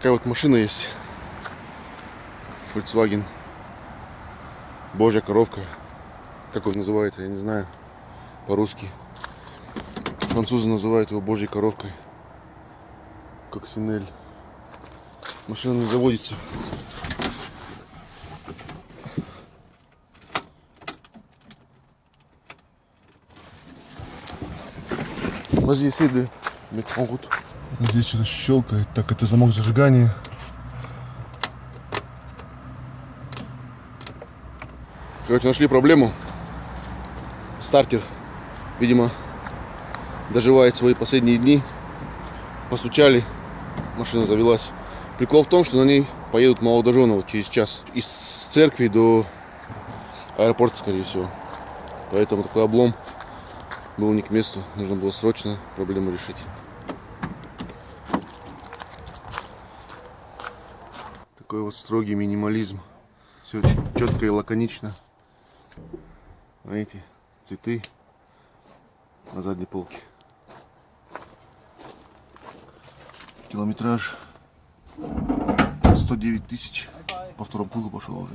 Такая вот машина есть. Volkswagen. Божья коровка. Как он называется, я не знаю. По-русски. Французы называют его Божьей коровкой. Как синель. Машина не заводится. Vas-y, essaye de mettre en route. Здесь что-то щелкает. Так, это замок зажигания. Короче, нашли проблему. Стартер, видимо, доживает свои последние дни. Постучали, машина завелась. Прикол в том, что на ней поедут молодожены вот через час. Из церкви до аэропорта, скорее всего. Поэтому такой облом был не к месту. Нужно было срочно проблему решить. Такой вот строгий минимализм. Все очень четко и лаконично. Видите, цветы на задней полке. Километраж 109 тысяч. По второму кругу пошел уже.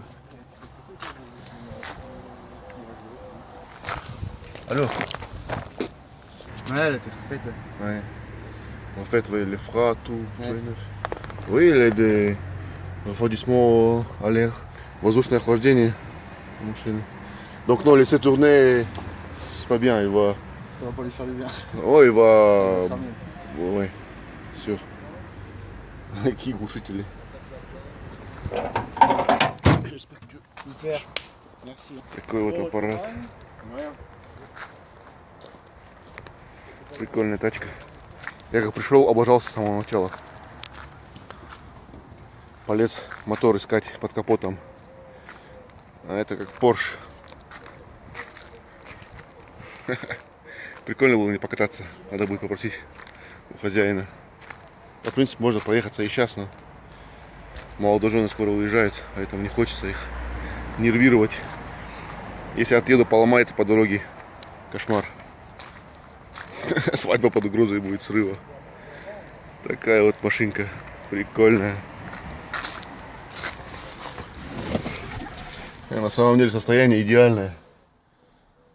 Алло. Ouais, elle était faite. Ouais. En fait, oui, les freins, tout. tout est neuf. Oui, il y a des refroidissements à l'air, воздушное охлаждение машины. Donc non, laisser tourner, c'est pas bien, il va... Ça va pas lui faire du bien. Ouais, il va... Cramer. Ouais, sûr. Qui глушители? J'espère que... Super. Merci. Такой вот аппарат. Прикольная тачка. Я как пришел, обожался с самого начала. Полез мотор искать под капотом. А это как Porsche. Прикольно было не покататься. Надо будет попросить у хозяина. Ну, В принципе, можно проехаться и сейчас, но молодожены скоро уезжают, поэтому не хочется их нервировать. Если отъеду, поломается по дороге. Кошмар. Свадьба под угрозой будет срыва. Такая вот машинка. Прикольная. И на самом деле состояние идеальное.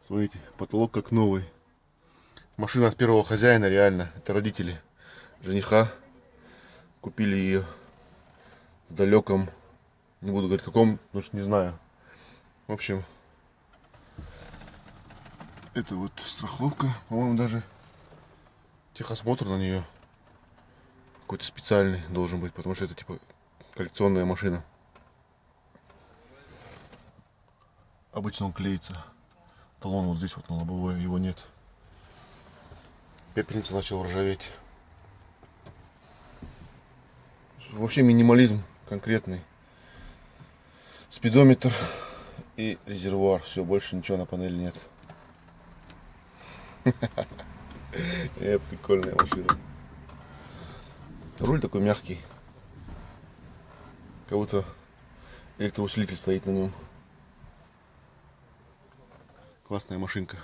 Смотрите, потолок как новый. Машина от первого хозяина, реально. Это родители жениха. Купили ее в далеком, не буду говорить каком, потому что не знаю. В общем, это вот страховка, по-моему, даже техосмотр на нее какой-то специальный должен быть, потому что это типа коллекционная машина. Обычно он клеится. Талон вот здесь вот на лобовое, его нет. Пепельница начал ржаветь. Вообще минимализм конкретный. Спидометр и резервуар. Все, больше ничего на панели нет. Э, прикольная машина. Руль такой мягкий. Как будто электроусилитель стоит на нем. Классная машинка.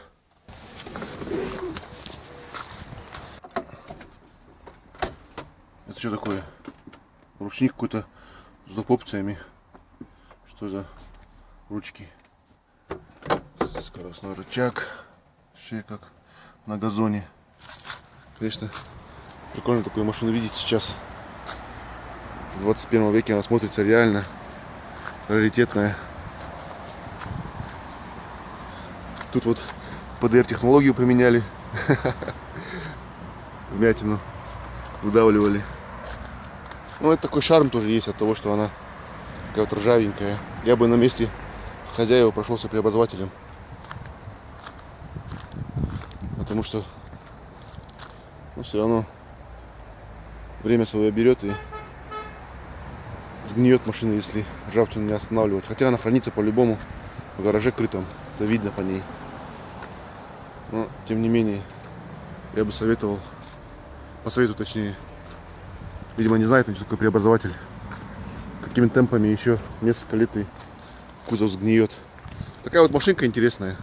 Это что такое? Ручник какой-то с доп. опциями. Что за ручки? Скоростной рычаг. Шея как на газоне. Конечно, прикольно такую машину видеть сейчас. В 21 веке она смотрится реально раритетная. Тут вот ПДР технологию применяли. Вмятину выдавливали. Ну, это такой шарм тоже есть от того, что она такая вот ржавенькая. Я бы на месте хозяева прошелся преобразователем. Потому что ну, все равно время свое берет и сгниет машина, если ржавчину не останавливать. Хотя она хранится по-любому в гараже крытом. Это видно по ней. Но, тем не менее, я бы советовал, посоветую точнее, видимо не знает, что такое преобразователь. Такими темпами еще несколько лет и кузов сгниет. Такая вот машинка интересная.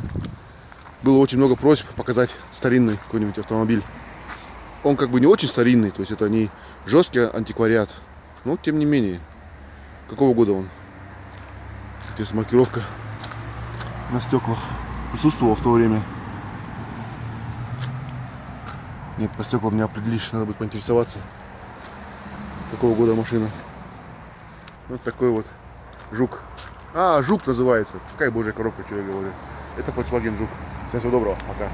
Было очень много просьб показать старинный какой-нибудь автомобиль. Он как бы не очень старинный, то есть это не жесткий антиквариат, Но тем не менее. Какого года он? Здесь маркировка на стеклах присутствовала в то время. Нет, по стеклам не определишь, надо будет поинтересоваться. Какого года машина. Вот такой вот жук. А, жук называется. Какая божья коробка, что я говорю. Это Volkswagen жук. Всем всего доброго, пока.